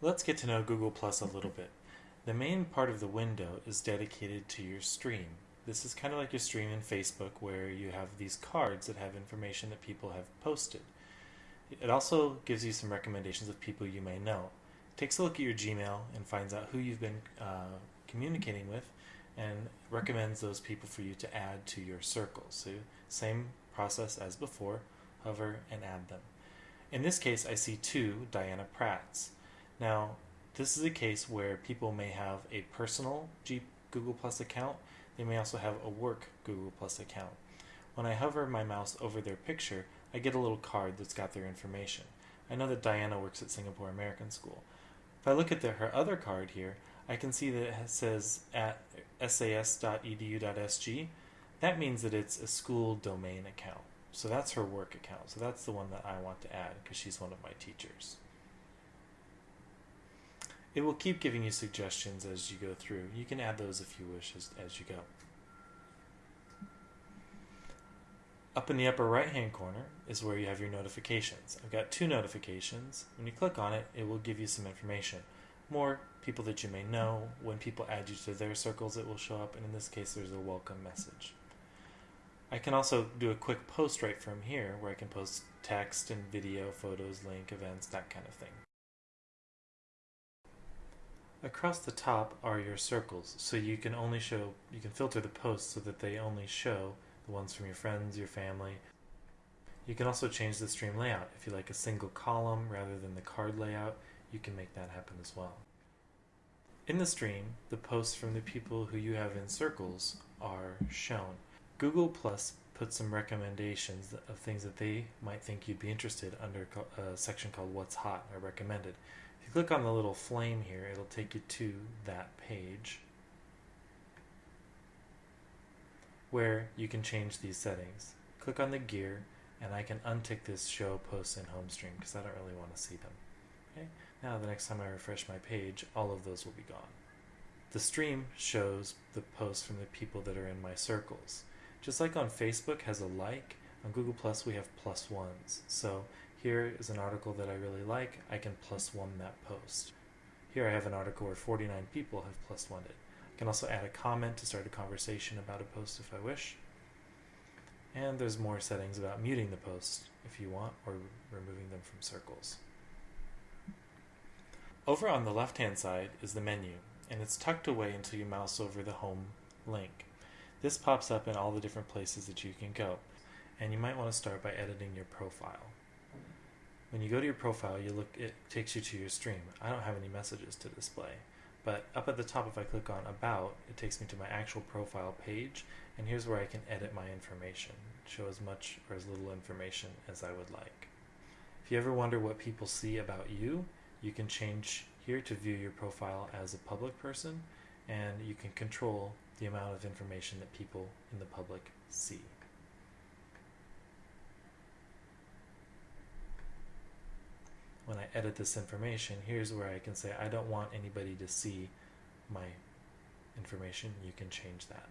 Let's get to know Google Plus a little bit. The main part of the window is dedicated to your stream. This is kind of like your stream in Facebook where you have these cards that have information that people have posted. It also gives you some recommendations of people you may know. It takes a look at your Gmail and finds out who you've been uh, communicating with and recommends those people for you to add to your circles. So same process as before, hover and add them. In this case, I see two Diana Pratts. Now, this is a case where people may have a personal G Google Plus account. They may also have a work Google Plus account. When I hover my mouse over their picture, I get a little card that's got their information. I know that Diana works at Singapore American School. If I look at the, her other card here, I can see that it says at sas.edu.sg. That means that it's a school domain account. So that's her work account. So that's the one that I want to add because she's one of my teachers. It will keep giving you suggestions as you go through. You can add those if you wish as, as you go. Up in the upper right hand corner is where you have your notifications. I've got two notifications. When you click on it, it will give you some information. More people that you may know. When people add you to their circles, it will show up. And in this case, there's a welcome message. I can also do a quick post right from here where I can post text and video, photos, link, events, that kind of thing. Across the top are your circles, so you can only show, you can filter the posts so that they only show the ones from your friends, your family. You can also change the stream layout. If you like a single column rather than the card layout, you can make that happen as well. In the stream, the posts from the people who you have in circles are shown. Google Plus puts some recommendations of things that they might think you'd be interested under a uh, section called What's Hot or Recommended you click on the little flame here, it'll take you to that page where you can change these settings. Click on the gear and I can untick this show posts in home stream because I don't really want to see them. Okay. Now the next time I refresh my page, all of those will be gone. The stream shows the posts from the people that are in my circles. Just like on Facebook has a like, on Google Plus we have plus ones. So here is an article that I really like. I can plus one that post. Here I have an article where 49 people have plus one it. I can also add a comment to start a conversation about a post if I wish. And there's more settings about muting the post if you want, or removing them from circles. Over on the left hand side is the menu, and it's tucked away until you mouse over the home link. This pops up in all the different places that you can go, and you might want to start by editing your profile. When you go to your profile, you look. It takes you to your stream. I don't have any messages to display, but up at the top, if I click on About, it takes me to my actual profile page, and here's where I can edit my information, show as much or as little information as I would like. If you ever wonder what people see about you, you can change here to view your profile as a public person, and you can control the amount of information that people in the public see. When I edit this information, here's where I can say I don't want anybody to see my information. You can change that.